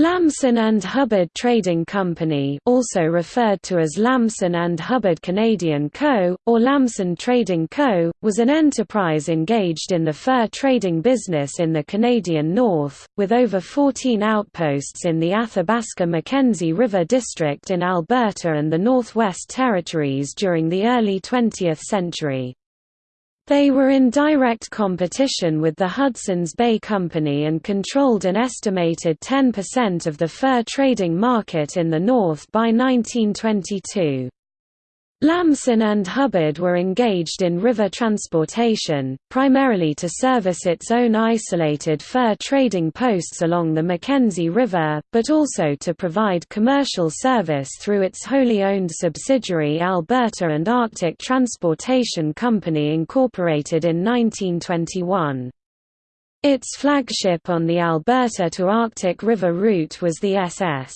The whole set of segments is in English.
Lamson and Hubbard Trading Company also referred to as Lamson and Hubbard Canadian Co., or Lamson Trading Co., was an enterprise engaged in the fur trading business in the Canadian North, with over 14 outposts in the Athabasca-Mackenzie River District in Alberta and the Northwest Territories during the early 20th century. They were in direct competition with the Hudson's Bay Company and controlled an estimated 10% of the fur trading market in the North by 1922. Lamson and Hubbard were engaged in river transportation, primarily to service its own isolated fur trading posts along the Mackenzie River, but also to provide commercial service through its wholly owned subsidiary Alberta and Arctic Transportation Company incorporated in 1921. Its flagship on the Alberta to Arctic River route was the SS.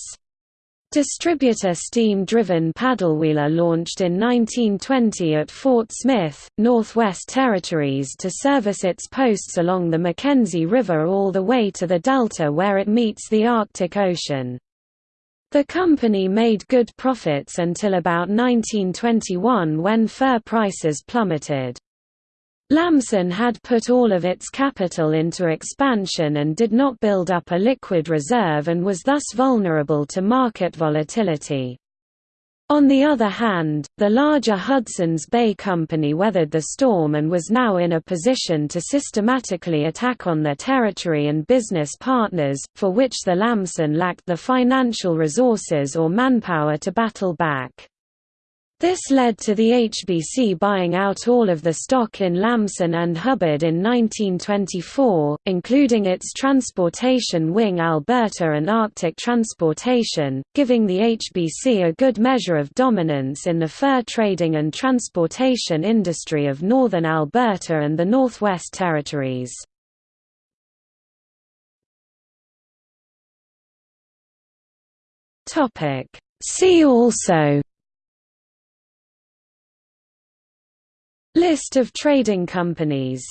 Distributor steam-driven paddlewheeler launched in 1920 at Fort Smith, Northwest Territories to service its posts along the Mackenzie River all the way to the delta where it meets the Arctic Ocean. The company made good profits until about 1921 when fur prices plummeted. Lamson had put all of its capital into expansion and did not build up a liquid reserve and was thus vulnerable to market volatility. On the other hand, the larger Hudson's Bay Company weathered the storm and was now in a position to systematically attack on their territory and business partners, for which the Lamson lacked the financial resources or manpower to battle back. This led to the HBC buying out all of the stock in Lamson and Hubbard in 1924, including its transportation wing Alberta and Arctic Transportation, giving the HBC a good measure of dominance in the fur trading and transportation industry of northern Alberta and the Northwest Territories. See also List of trading companies